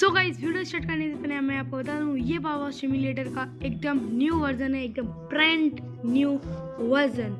so guys video start करने से पहले मैं आपको बता दूँ, ये बाबा सिमुलेटर का एकदम न्यू वर्जन है, एकदम ब्रांड न्यू वर्जन